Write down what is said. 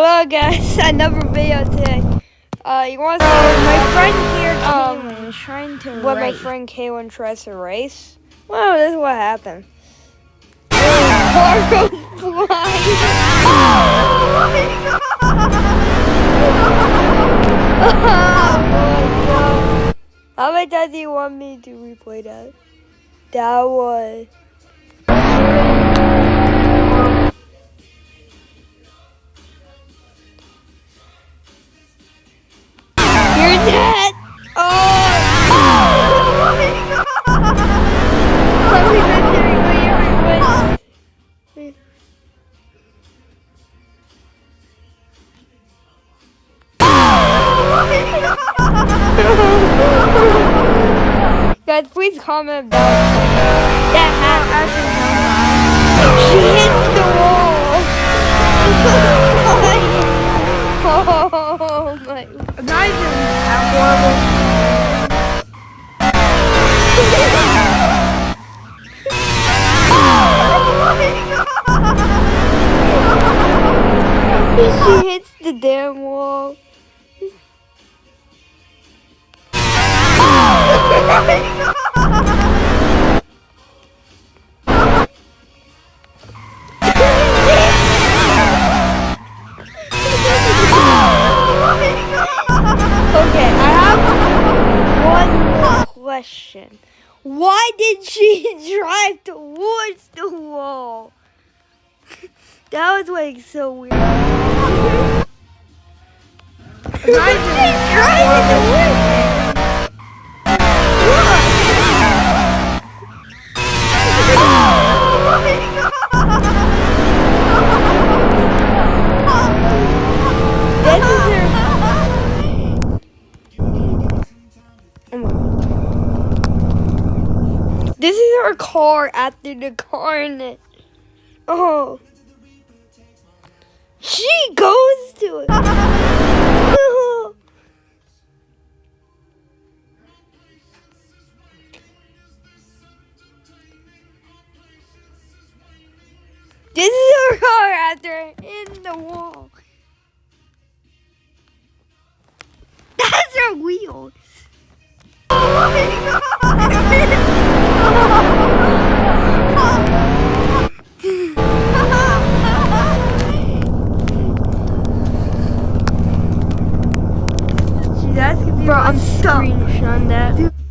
Hello guys, another video today. Uh, you want to see my friend here, Kaylin, um, is trying to what my friend Kaylin tries to race? Well, this is what happened. Car goes flying. Oh my god. How many times do you want me to replay that? That was... Guys, please comment down that happened. She hits the wall. oh my. Not even that horrible. she hits the damn wall. Oh! question. Why did she drive towards the wall? That was like so weird. Towards it. Oh this is This is our car after the carnage. Oh. She goes to it. this is our car after in the wall. That's her wheels. She's I'm stuff. screenshotting that. Oh,